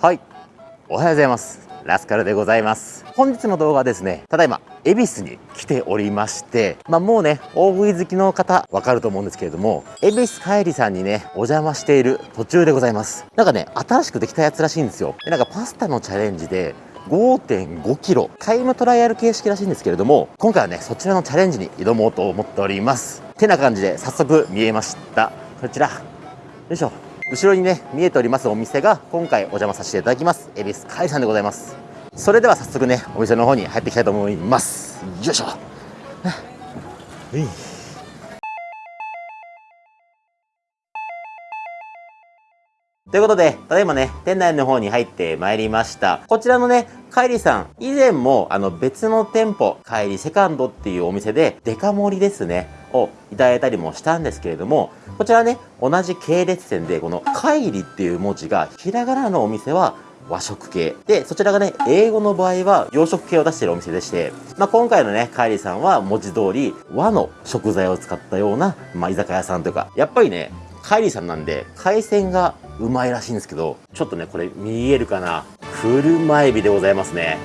はい。おはようございます。ラスカルでございます。本日の動画はですねただいま恵比寿に来ておりましてまあもうね大食い好きの方わかると思うんですけれども恵比寿帰りさんにねお邪魔している途中でございます。なんかね新しくできたやつらしいんですよ。でなんかパスタのチャレンジで 5.5kg タイムトライアル形式らしいんですけれども今回はねそちらのチャレンジに挑もうと思っております。てな感じで早速見えました。こちら。よいしょ。後ろにね見えておりますお店が今回お邪魔させていただきます。恵比寿海さんでございます。それでは早速ねお店の方に入っていきたいと思います。よいしょ。はいということで、ただいまね、店内の方に入ってまいりました。こちらのね、カイリさん、以前もあの別の店舗、カイリセカンドっていうお店でデカ盛りですね、をいただいたりもしたんですけれども、こちらね、同じ系列店で、このカイリっていう文字がひらがなのお店は和食系。で、そちらがね、英語の場合は洋食系を出しているお店でして、まあ、今回のね、カイリさんは文字通り和の食材を使ったような、まあ、居酒屋さんというか、やっぱりね、カイリーさんなんで、海鮮がうまいらしいんですけど、ちょっとね、これ見えるかな？車エビでございますね。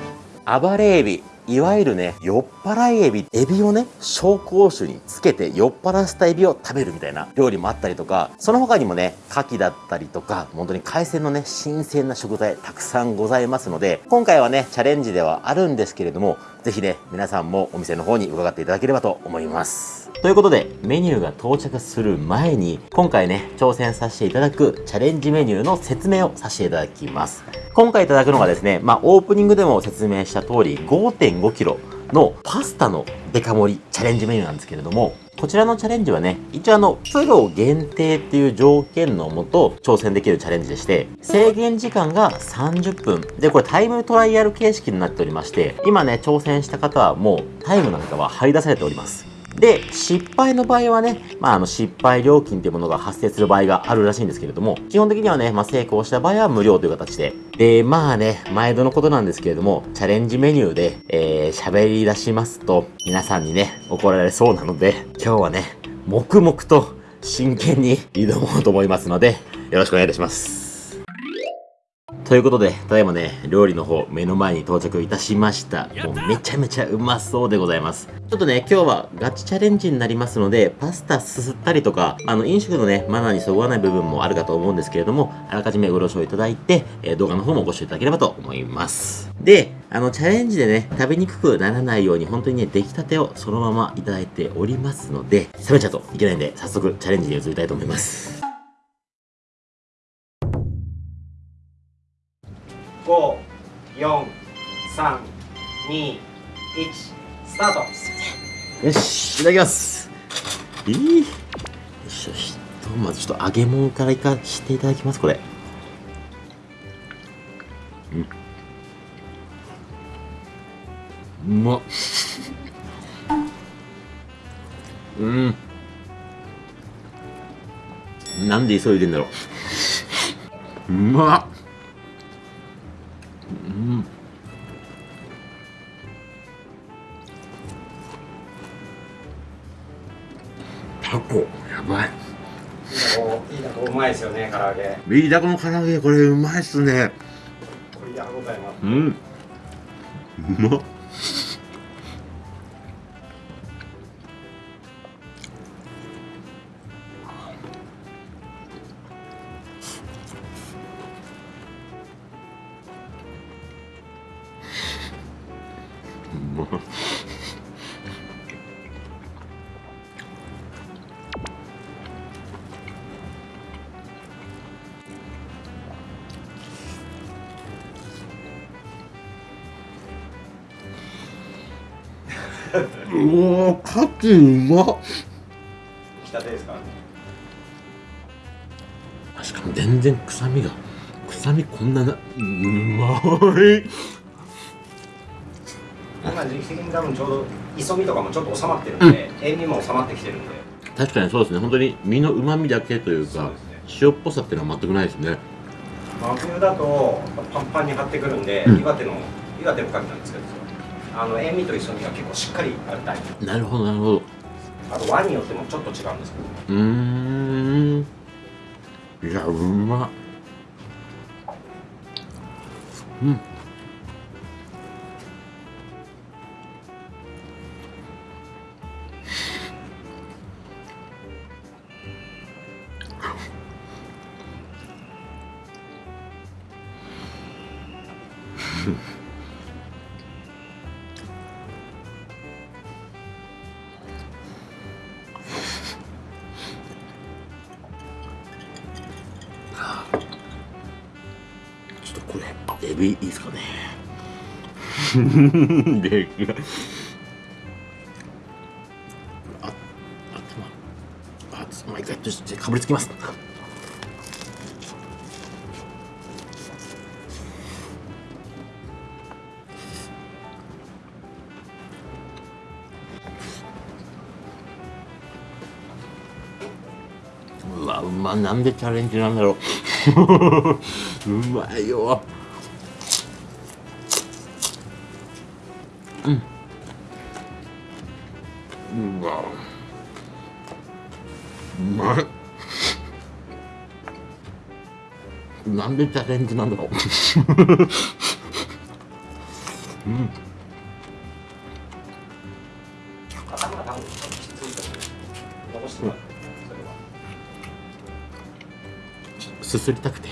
暴れエビ。いわゆるね、酔っ払いエビ、エビをね、紹興酒につけて酔っ払わせたエビを食べるみたいな料理もあったりとか、その他にもね、牡蠣だったりとか、本当に海鮮のね、新鮮な食材たくさんございますので、今回はね、チャレンジではあるんですけれども、ぜひね、皆さんもお店の方に伺っていただければと思います。ということで、メニューが到着する前に、今回ね、挑戦させていただくチャレンジメニューの説明をさせていただきます。今回いただくのがですね、まあ、オープニングでも説明した通り、5.5kg のパスタのデカ盛りチャレンジメニューなんですけれども、こちらのチャレンジはね、一応あの、プロ限定っていう条件のもと挑戦できるチャレンジでして、制限時間が30分。で、これタイムトライアル形式になっておりまして、今ね、挑戦した方はもうタイムなんかは張り出されております。で、失敗の場合はね、まあ、あの、失敗料金っていうものが発生する場合があるらしいんですけれども、基本的にはね、まあ、成功した場合は無料という形で。で、まあね、毎度のことなんですけれども、チャレンジメニューで、えー、喋り出しますと、皆さんにね、怒られそうなので、今日はね、黙々と真剣に挑もうと思いますので、よろしくお願いいたします。ということで、ただいまね、料理の方、目の前に到着いたしました。もうめちゃめちゃうまそうでございます。ちょっとね、今日はガチチャレンジになりますので、パスタすすったりとか、あの、飲食のね、マナーにそぐわない部分もあるかと思うんですけれども、あらかじめご了承いただいて、えー、動画の方もご視聴いただければと思います。で、あの、チャレンジでね、食べにくくならないように、本当にね、出来たてをそのままいただいておりますので、冷めちゃうといけないんで、早速チャレンジに移りたいと思います。431スタート。よしいただきます。えい、よしよしどうまずちょっと揚げ物からいかしていただきますこれ。うん。うまっ。うん。なんで急いでんだろう。うまっ。うん。タコやばい。いいタコうまいですよね唐揚げ。ビーダコの唐揚げこれうまいっすね。これやございますうん。うまっカキうまっ。きたてですかしかも全然臭みが臭みこんななうまい。今時期的に多分ちょうど磯みとかもちょっと収まってるんで、うん、塩味も収まってきてるんで。確かにそうですね。本当に身のうまみだけというか、ね、塩っぽさっていうのは全くないですね。真冬だとパンパンに張ってくるんで、うん、岩手の岩手のカキなんですけどあの塩味と磯味が結構しっかりあるタイプ。なるほどなるほど。あと和によってもちょっと違うんですけど。うん。いやうまっ。うんちょっとこれエビいいですかね。であああつまあ一回ちょっとかぶりつきます。まなんでチャレンジなんだろう。うまいよ。うん。うわうまい。なんでチャレンジなんだろう。うん。う残すすりたくて。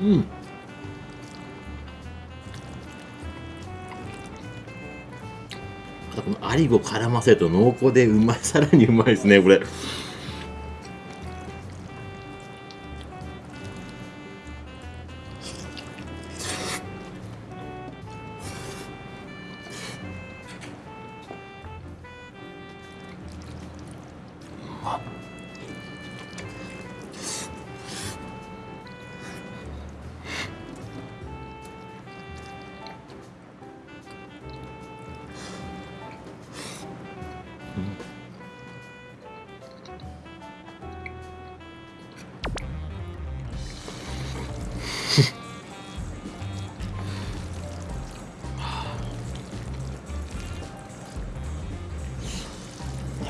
うん。またこのアリゴ絡ませると濃厚でうまいさらにうまいですねこれ。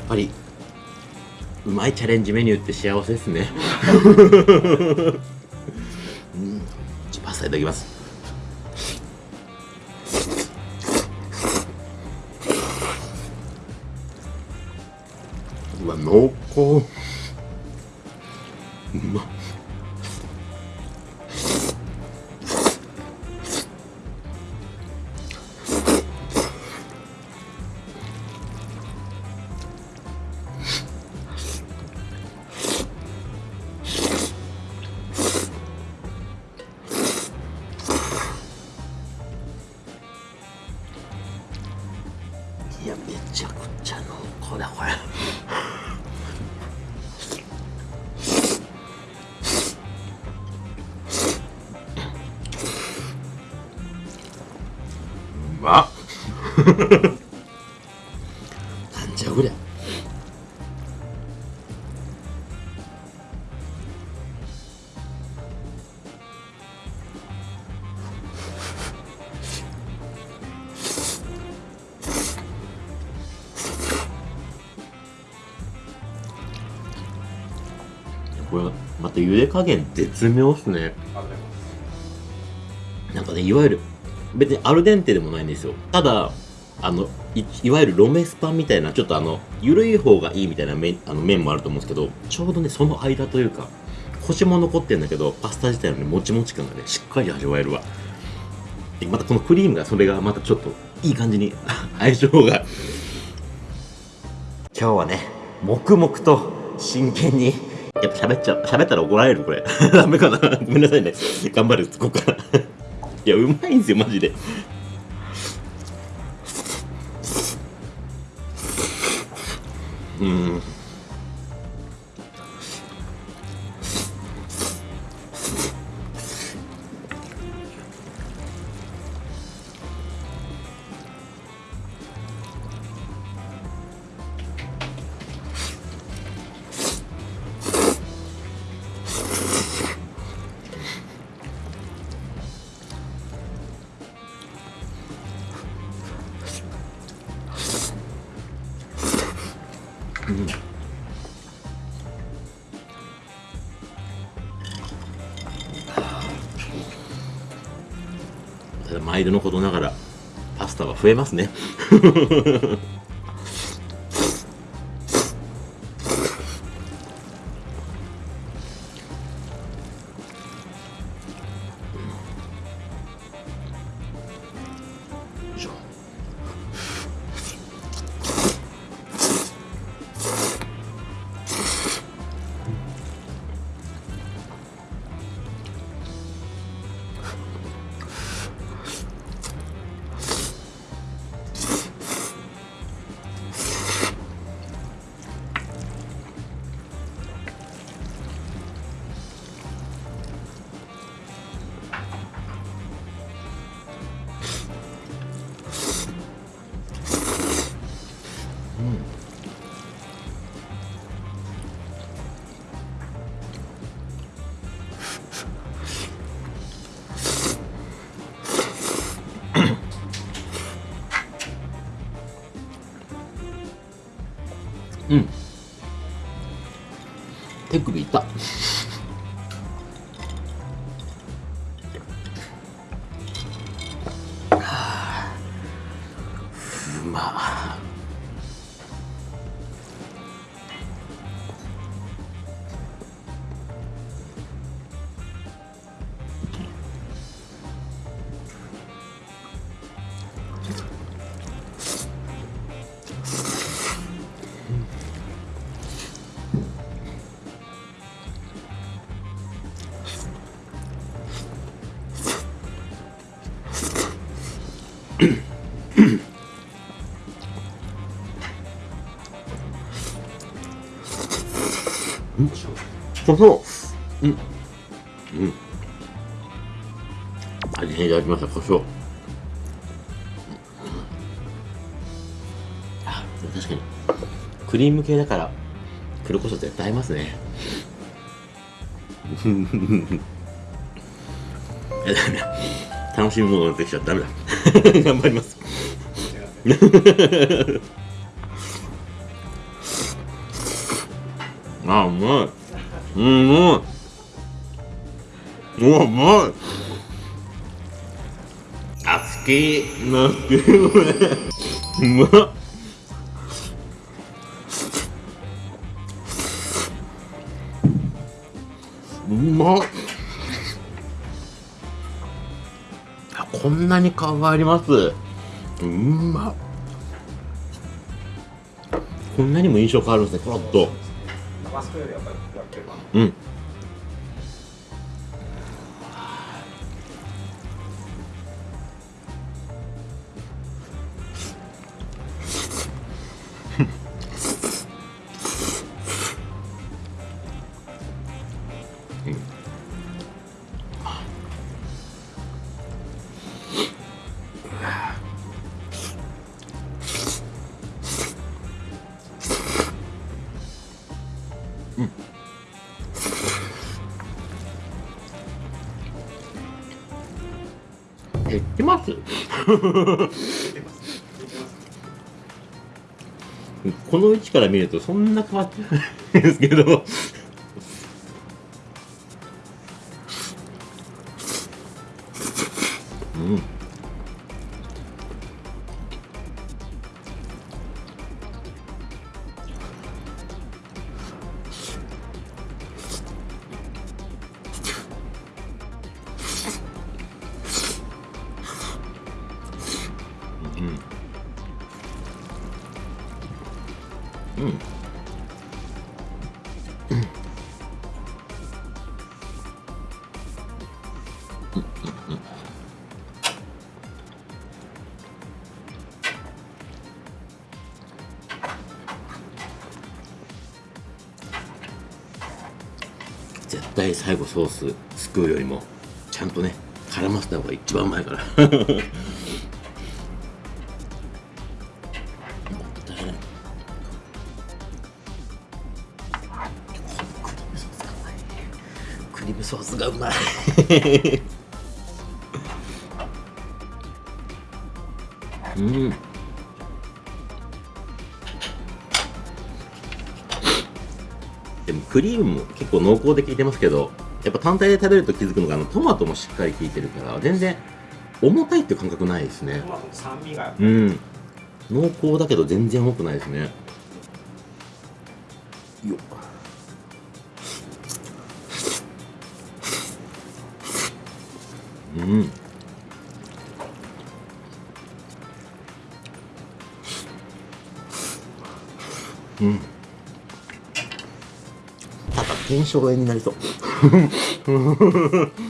ぱりうまいチャレンジメニューって幸せですね。うん。ちょパスタいただきます。うわ濃厚。うまっなんじゃこりゃ。これまた茹で加減絶妙っすね。なんかねいわゆる別にアルデンテでもないんですよ。ただあのいわゆるロメスパンみたいなちょっとあの緩い方がいいみたいな麺あの麺もあると思うんですけどちょうどねその間というかコシも残ってんだけどパスタ自体のねもちもち感がねしっかり味わえるわ。でまたこのクリームがそれがまたちょっといい感じに 相性が。今日はね黙々と真剣にやっぱ喋っちゃう喋ったら怒られるこれ。ダメかな。ごめんなさいね。頑張るここから。いやうまいんですよマジで。うん。ただ毎度のことながらパスタは増えますね。うん。手首痛っううん。うん。味にいただきました胡椒。あ。確かに。クリーム系だから黒胡椒絶対合いますね。いやダメだ。楽しみものが出てきちゃダメだ。頑張ります。あうまい。うんうまいうわうまい。あ好きなってるこれうまっ。うまっ。あこんなに変わります。うまっ。こんなにも印象変わるんですねコロッと。うん この位置から見るとそんな変わってないんですけど。対最後ソースすくうよりもちゃんとね絡ませた方が一番うまいから。クリームソースがうまいうん。クリームも結構濃厚で効いてますけどやっぱ単体で食べると気づくのがあのトマトもしっかり効いてるから全然重たいっていう感覚ないですね。トマトの酸味が。うん。濃厚だけど全然重くないですね。よっ。うん。うん炎症が絵になりそう。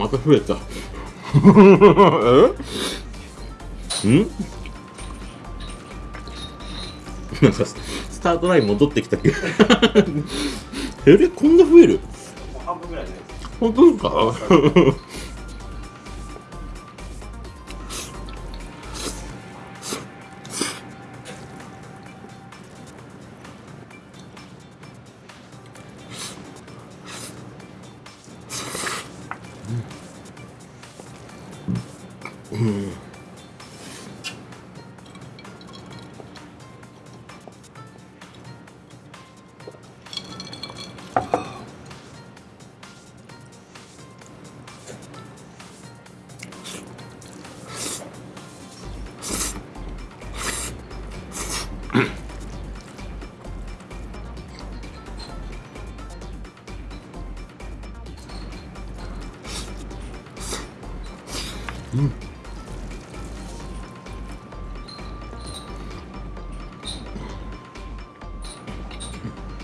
また増えた。え？ん？なんかススタートライン戻ってきたけど。えれこんな増える？半分ぐらいね本当ですか？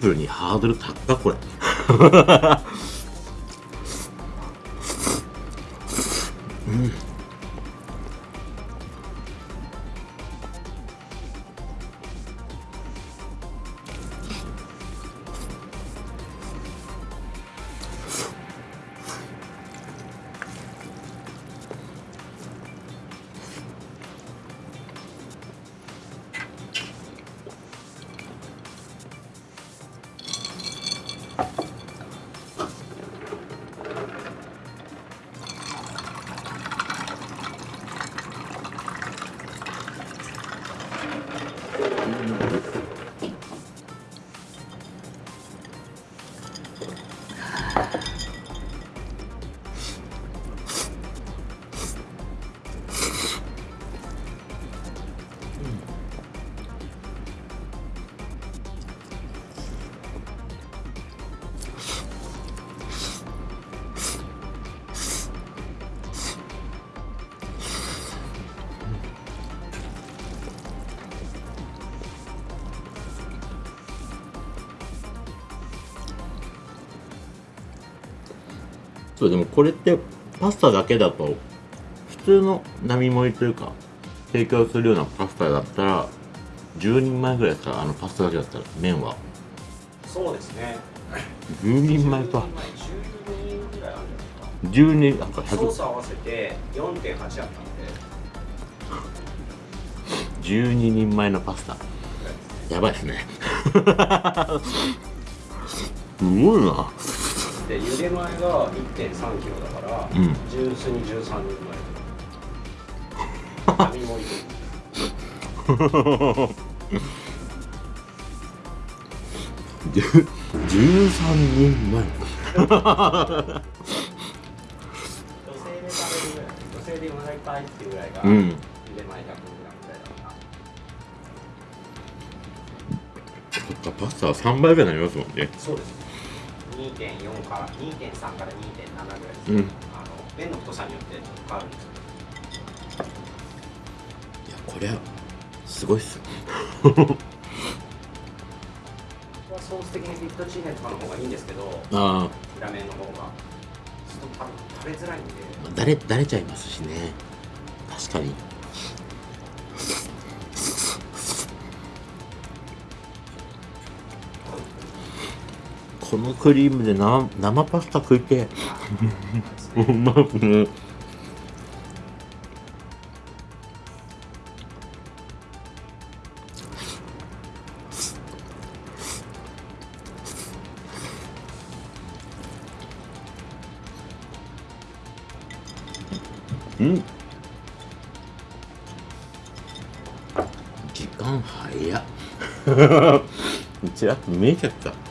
プルにハードル高っこれ。そうでもこれってパスタだけだと普通の並盛りというか提供するようなパスタだったら10人前ぐらいですかあのパスタだけだったら麺は。そうですね。10人前か。10人前12人ぐらいあるんですか？10人なんか100ソース合わせて4.8あったので。12人前のパスタ。やばいですね。すごいなで茹で前が1 3キロだから、うん。純粋に13人前。並盛りじゅ13人前。女性で食べるぐらい女性でお腹いっぱいっていうぐらいが、うん。前100グラムぐらいだかパスタは3倍ぐらいになりますもんね。そうです2.4から2.3から2.7ぐらいです、うん。あの麺の太さによって変わるんですよ。いやこれはすごいっすソース的にフィットチーネとかの方がいいんですけどあ裏面の方がちょっと食べづらいんで。あだれだれちゃいますしね。確かにこのクリームでな生パスタ食いてえ。うまくねうん。時間早っ。ちらっと見えちゃった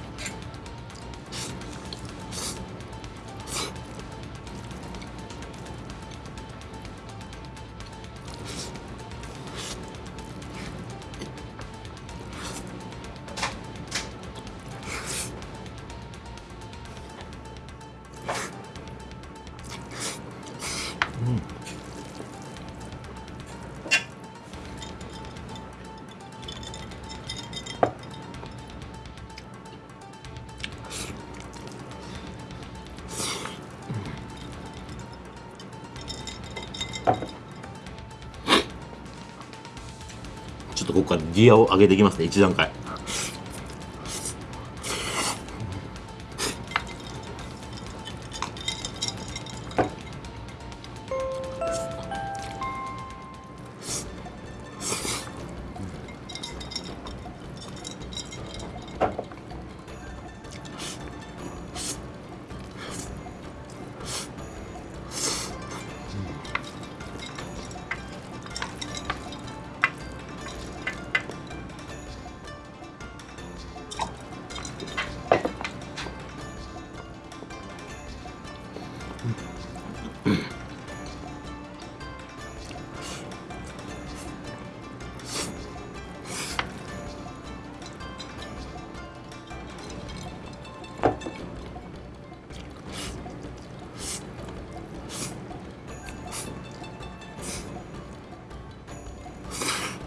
ギアを上げていきますね1段階。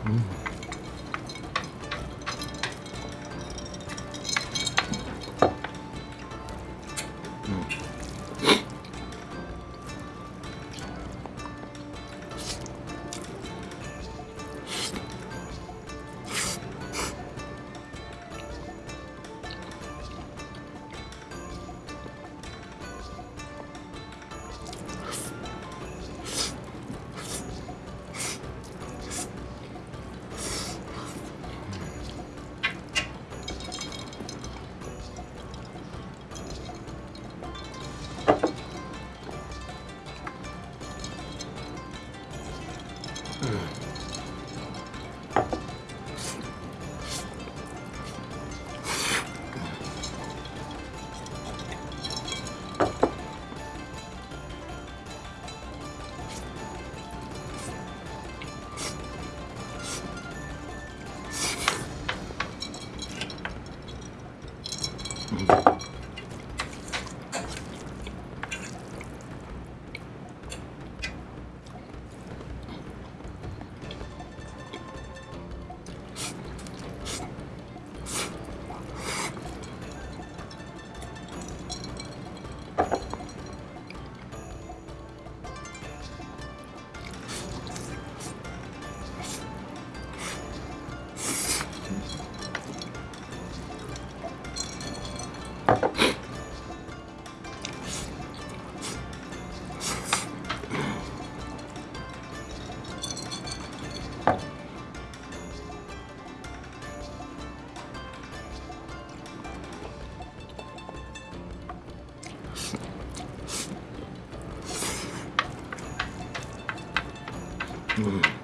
Mm-hmm. う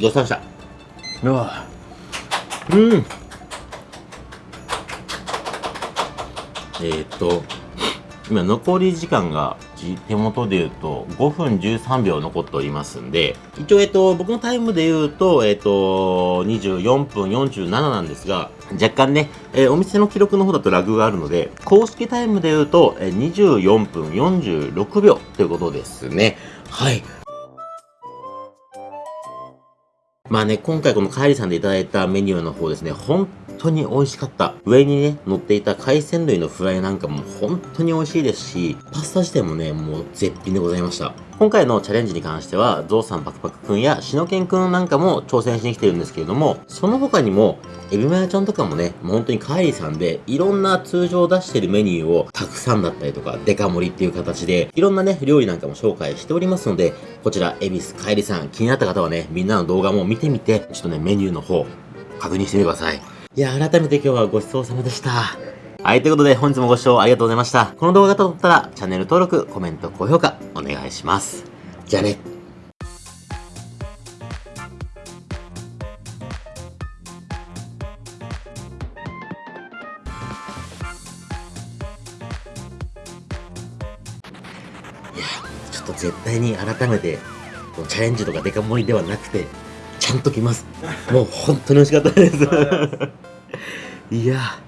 ごちそうさまでした？うわうん。えー、っと今残り時間がじ手元で言うと5分13秒残っておりますんで一応えっと僕のタイムで言うとえっと24分47なんですが若干ね、えーお店の記録の方だとラグがあるので公式タイムで言うとえー24分46秒ということですね。はいまあね、今回このカエリさんでいただいたメニューの方ですね、本当に美味しかった。上にね、乗っていた海鮮類のフライなんかも本当に美味しいですし、パスタ自体もね、もう絶品でございました。今回のチャレンジに関しては、ゾウさんパクパクくんやシノケンくんなんかも挑戦しに来てるんですけれども、その他にも、エビマヤちゃんとかもね、もう本当にカイリさんで、いろんな通常出してるメニューをたくさんだったりとか、デカ盛りっていう形で、いろんなね、料理なんかも紹介しておりますので、こちら、エビスカイリさん、気になった方はね、みんなの動画も見てみて、ちょっとね、メニューの方、確認してみてください。いや、改めて今日はごちそうさまでした。はい、ということで本日もご視聴ありがとうございました。この動画が撮ったら、チャンネル登録、コメント、高評価、お願いします。じゃあね。いや、ちょっと絶対に改めて、チャレンジとかデカ盛りではなくて、ちゃんと来ます。もう本当に美味しかったです。いや。